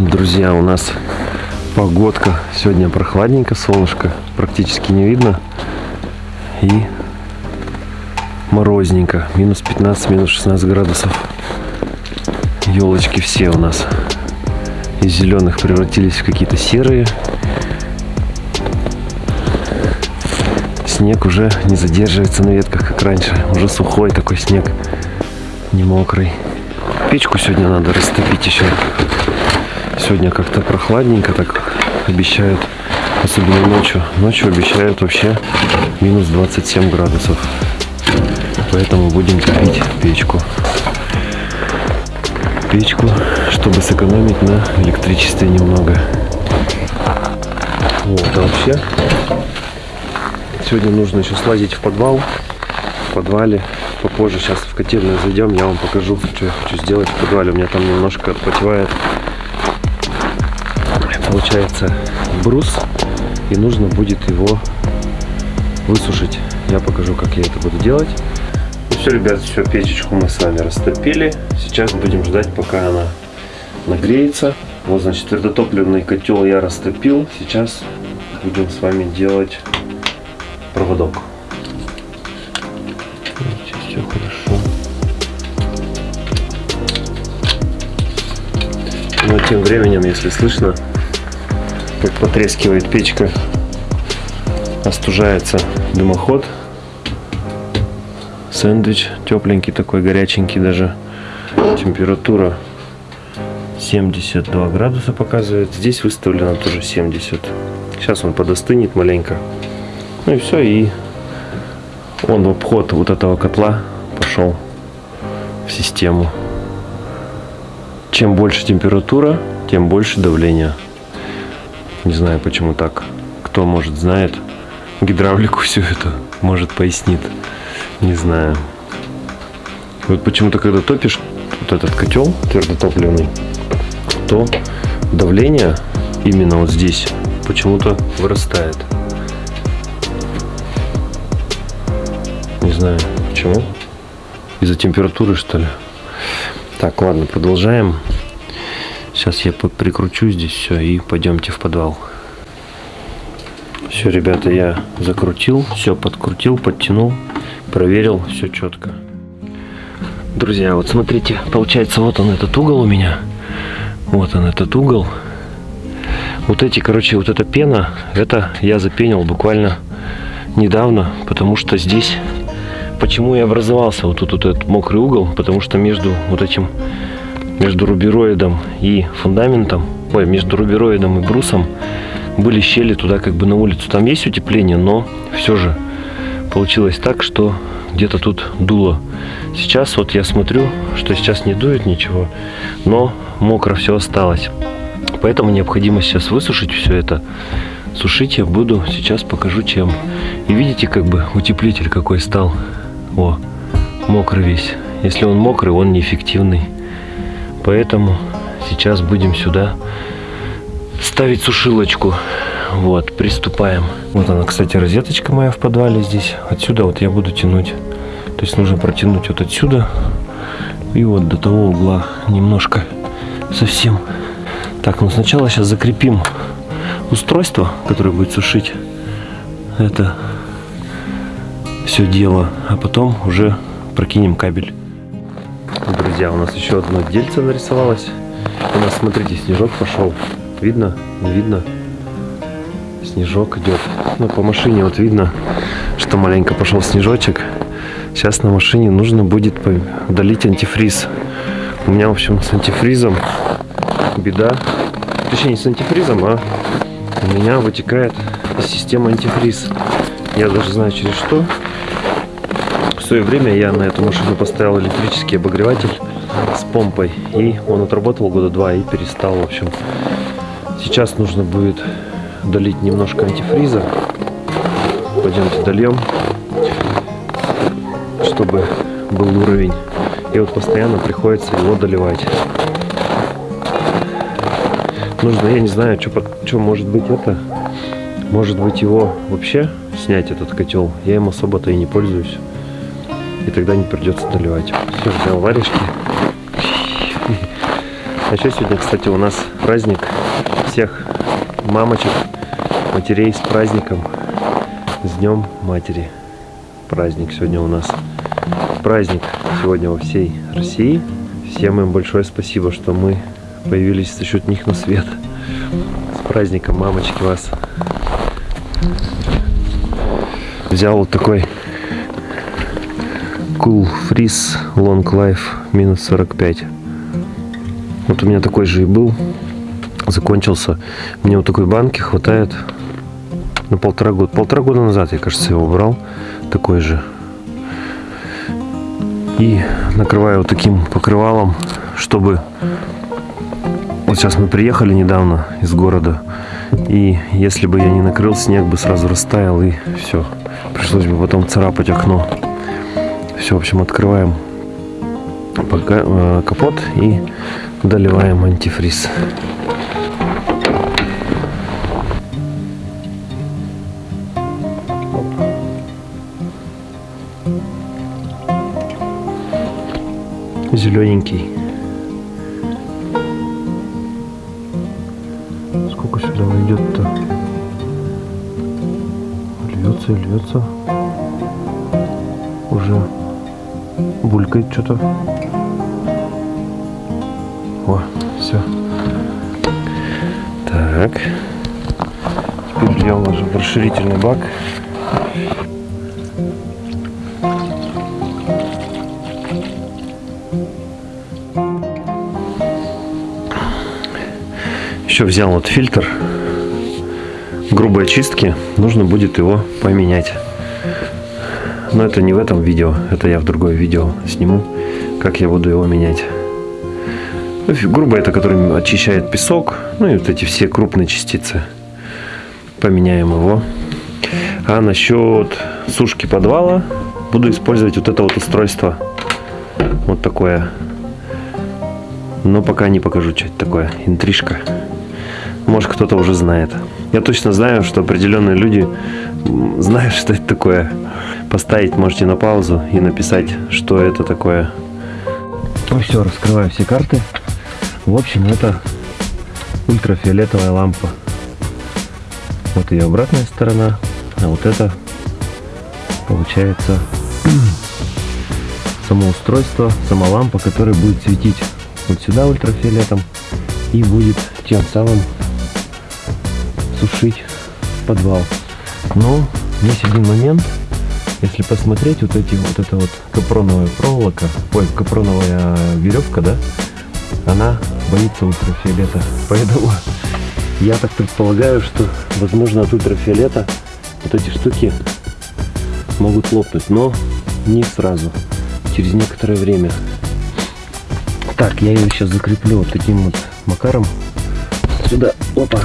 Друзья, у нас погодка. Сегодня прохладненько, солнышко практически не видно. И морозненько. Минус 15, минус 16 градусов. Елочки все у нас из зеленых превратились в какие-то серые. Снег уже не задерживается на ветках, как раньше. Уже сухой такой снег, не мокрый. Печку сегодня надо растопить еще. Сегодня как-то прохладненько так обещают, особенно ночью. Ночью обещают вообще минус 27 градусов. Поэтому будем топить печку. Печку, чтобы сэкономить на электричестве немного. Вот, а вообще сегодня нужно еще слазить в подвал. В подвале попозже сейчас в котельную зайдем, я вам покажу, что я хочу сделать в подвале. У меня там немножко отпотевает получается брус и нужно будет его высушить. Я покажу, как я это буду делать. Ну все, ребят, все, печечку мы с вами растопили. Сейчас будем ждать, пока она нагреется. Вот, значит, твердотопливный котел я растопил. Сейчас будем с вами делать проводок. Видите, все хорошо. Но тем временем, если слышно, как потрескивает печка, остужается дымоход. Сэндвич тепленький такой, горяченький даже. Температура 72 градуса показывает. Здесь выставлено тоже 70. Сейчас он подостынет маленько. Ну и все, и он в обход вот этого котла пошел в систему. Чем больше температура, тем больше давление. Не знаю, почему так. Кто, может, знает гидравлику всю эту, может, пояснит. Не знаю. Вот почему-то, когда топишь вот этот котел твердотопливный, то давление именно вот здесь почему-то вырастает. Не знаю, почему. Из-за температуры, что ли. Так, ладно, продолжаем. Сейчас я прикручу здесь все и пойдемте в подвал. Все, ребята, я закрутил, все подкрутил, подтянул, проверил, все четко. Друзья, вот смотрите, получается, вот он этот угол у меня. Вот он этот угол. Вот эти, короче, вот эта пена, это я запенил буквально недавно, потому что здесь, почему и образовался вот тут вот этот мокрый угол, потому что между вот этим между рубероидом и фундаментом, ой, между рубероидом и брусом были щели туда как бы на улицу. Там есть утепление, но все же получилось так, что где-то тут дуло. Сейчас вот я смотрю, что сейчас не дует ничего, но мокро все осталось. Поэтому необходимо сейчас высушить все это. Сушить я буду, сейчас покажу чем. И видите, как бы утеплитель какой стал. О, мокрый весь. Если он мокрый, он неэффективный. Поэтому сейчас будем сюда ставить сушилочку. Вот, приступаем. Вот она, кстати, розеточка моя в подвале здесь. Отсюда вот я буду тянуть. То есть нужно протянуть вот отсюда и вот до того угла немножко совсем. Так, ну сначала сейчас закрепим устройство, которое будет сушить это все дело, а потом уже прокинем кабель друзья, у нас еще одно дельце нарисовалось. У нас, смотрите, снежок пошел. Видно? Не видно? Снежок идет. Ну, по машине вот видно, что маленько пошел снежочек. Сейчас на машине нужно будет удалить антифриз. У меня, в общем, с антифризом беда. Точнее, не с антифризом, а у меня вытекает из системы антифриз. Я даже знаю через что свое время я на эту машину поставил электрический обогреватель с помпой. И он отработал года два и перестал, в общем. Сейчас нужно будет долить немножко антифриза. Пойдемте дольем, чтобы был уровень. И вот постоянно приходится его доливать. Нужно, я не знаю, что, что может быть это. Может быть его вообще снять, этот котел. Я им особо-то и не пользуюсь и тогда не придется доливать. Все, взял варежки. А еще сегодня, кстати, у нас праздник всех мамочек, матерей с праздником. С Днем Матери. Праздник сегодня у нас. Праздник сегодня во всей России. Всем им большое спасибо, что мы появились за счет них на свет. С праздником, мамочки, вас. Взял вот такой Cool Freeze Long Life минус 45. Вот у меня такой же и был. Закончился. Мне вот такой банки хватает на полтора года. Полтора года назад, я, кажется, его брал. Такой же. И накрываю вот таким покрывалом, чтобы... Вот сейчас мы приехали недавно из города. И если бы я не накрыл, снег бы сразу растаял и все. Пришлось бы потом царапать окно. Все, в общем, открываем э, капот и доливаем антифриз. Зелененький. Сколько сюда войдет-то? Льется и льется. Уже булькает что-то. О, все. Так. Теперь льем уже в расширительный бак. Еще взял вот фильтр грубой очистки. Нужно будет его поменять. Но это не в этом видео. Это я в другое видео сниму, как я буду его менять. Ну, грубо это, который очищает песок, ну и вот эти все крупные частицы. Поменяем его. А насчет сушки подвала буду использовать вот это вот устройство. Вот такое. Но пока не покажу, что это такое. Интрижка. Может кто-то уже знает. Я точно знаю, что определенные люди знают, что это такое. Поставить можете на паузу и написать, что это такое. Ну все, раскрываю все карты. В общем, это ультрафиолетовая лампа. Вот ее обратная сторона, а вот это получается само устройство, сама лампа, которая будет светить вот сюда ультрафиолетом и будет тем самым сушить подвал. Но есть один момент, если посмотреть вот эти вот это вот капроновая проволока, ой, капроновая веревка, да, она боится ультрафиолета. Поэтому я так предполагаю, что возможно от ультрафиолета вот эти штуки могут лопнуть, но не сразу, через некоторое время. Так, я ее сейчас закреплю вот таким вот макаром. Сюда, опа,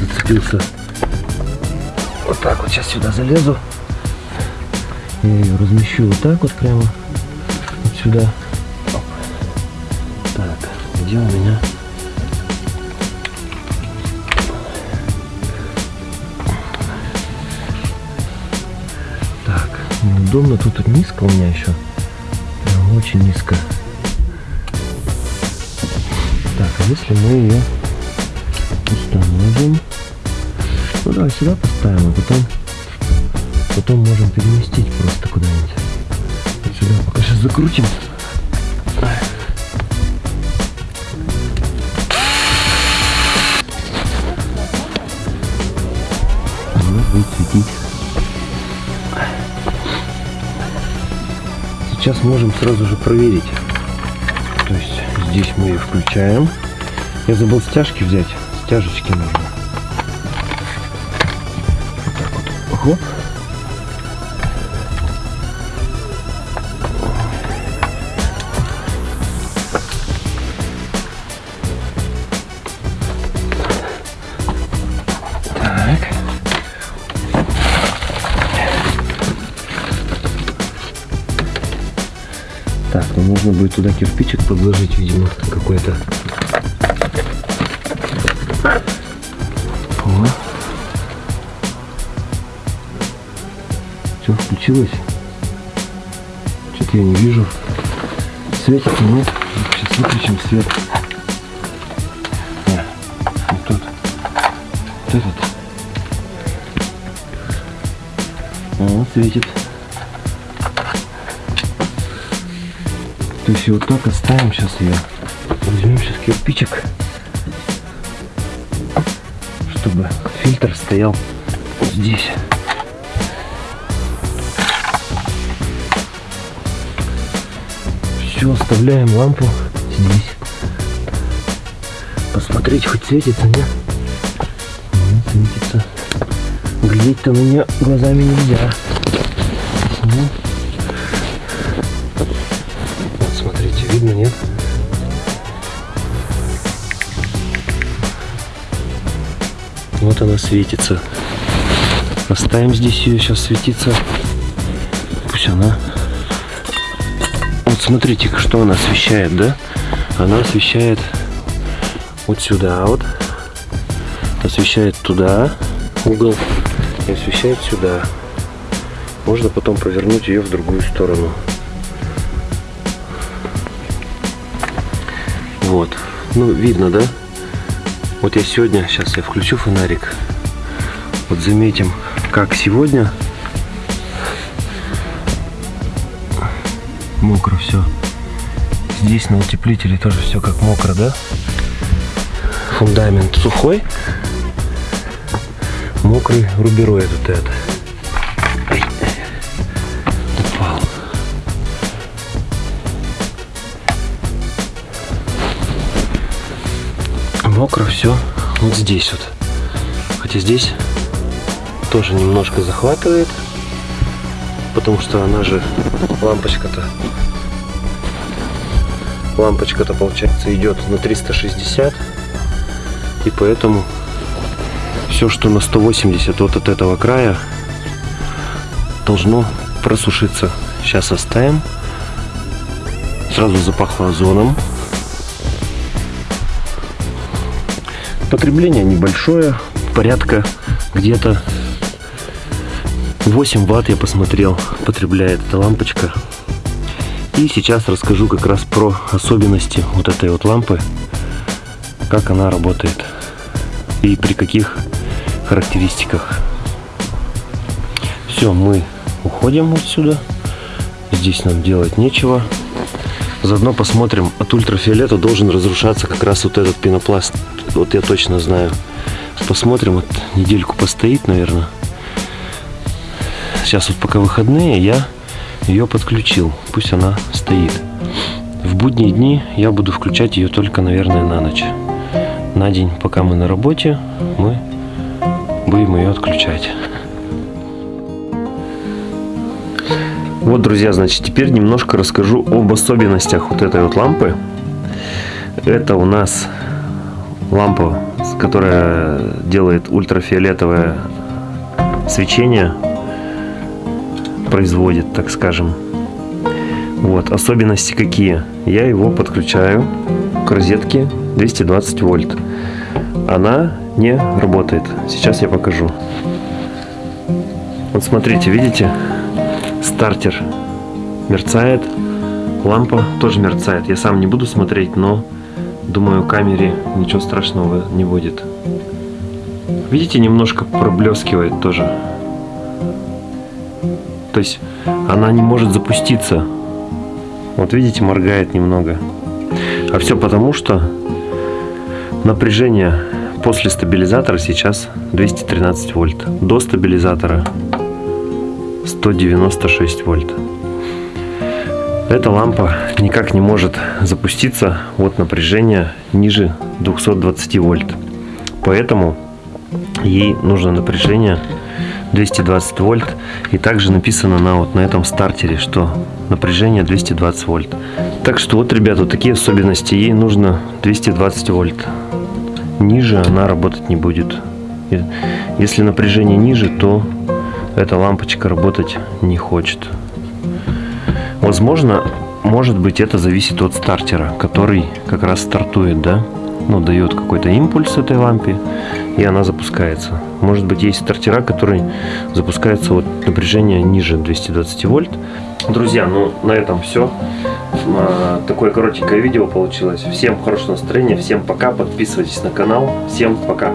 зацепился. Вот так вот сейчас сюда залезу. Я ее размещу вот так вот прямо вот сюда. Где у меня? Так, неудобно. Тут низко у меня еще. Прям очень низко. Так, а если мы ее установим? Ну давай сюда поставим, а потом потом можем переместить просто куда-нибудь. Сюда пока сейчас закрутим. будет светить. Сейчас можем сразу же проверить. То есть здесь мы ее включаем. Я забыл стяжки взять. Стяжечки нужно. Нужно будет туда кирпичик подложить, видимо, какой-то. Все, включилось. Что-то я не вижу. Светится, нет? Сейчас выключим свет. Вот тут. Вот этот. О, светит. То есть вот так оставим сейчас ее. Возьмем сейчас кирпичик, чтобы фильтр стоял здесь. Все, оставляем лампу здесь. Посмотреть, хоть светится, нет? Нет, светится. Глядеть-то на нее глазами нельзя. Вот видно, нет? Вот она светится. Оставим здесь ее, сейчас светиться. Пусть она... Вот смотрите, что она освещает, да? Она освещает вот сюда вот. Освещает туда угол и освещает сюда. Можно потом повернуть ее в другую сторону. Вот. Ну, видно, да? Вот я сегодня, сейчас я включу фонарик. Вот заметим, как сегодня мокро все. Здесь на утеплителе тоже все как мокро, да? Фундамент сухой, мокрый рубероид вот это. Мокро все вот здесь вот. Хотя здесь тоже немножко захватывает, потому что она же лампочка-то лампочка-то получается идет на 360 и поэтому все что на 180 вот от этого края должно просушиться. Сейчас оставим. Сразу запахло озоном потребление небольшое порядка где-то 8 ватт я посмотрел потребляет эта лампочка. И сейчас расскажу как раз про особенности вот этой вот лампы как она работает и при каких характеристиках. Все мы уходим отсюда. Здесь нам делать нечего заодно посмотрим от ультрафиолета должен разрушаться как раз вот этот пенопласт вот я точно знаю посмотрим вот недельку постоит наверное сейчас вот пока выходные, я ее подключил. Пусть она стоит. В будние дни я буду включать ее только, наверное, на ночь. На день, пока мы на работе, мы будем ее отключать. Вот, друзья, значит, теперь немножко расскажу об особенностях вот этой вот лампы. Это у нас лампа, которая делает ультрафиолетовое свечение производит, так скажем. Вот, особенности какие? Я его подключаю к розетке 220 вольт. Она не работает. Сейчас я покажу. Вот смотрите, видите? Стартер мерцает. Лампа тоже мерцает. Я сам не буду смотреть, но думаю, камере ничего страшного не будет. Видите, немножко проблескивает тоже. То есть она не может запуститься. Вот видите, моргает немного. А все потому, что напряжение после стабилизатора сейчас 213 вольт. До стабилизатора 196 вольт. Эта лампа никак не может запуститься от напряжения ниже 220 вольт. Поэтому ей нужно напряжение 220 вольт. И также написано на вот на этом стартере, что напряжение 220 вольт. Так что вот, ребята, вот такие особенности. Ей нужно 220 вольт. Ниже она работать не будет. Если напряжение ниже, то эта лампочка работать не хочет. Возможно, может быть это зависит от стартера, который как раз стартует, да? Ну, дает какой-то импульс этой лампе, и она запускается. Может быть, есть стартера, которые запускаются от напряжения ниже 220 вольт. Друзья, ну на этом все. А, такое коротенькое видео получилось. Всем хорошего настроения, всем пока, подписывайтесь на канал, всем пока.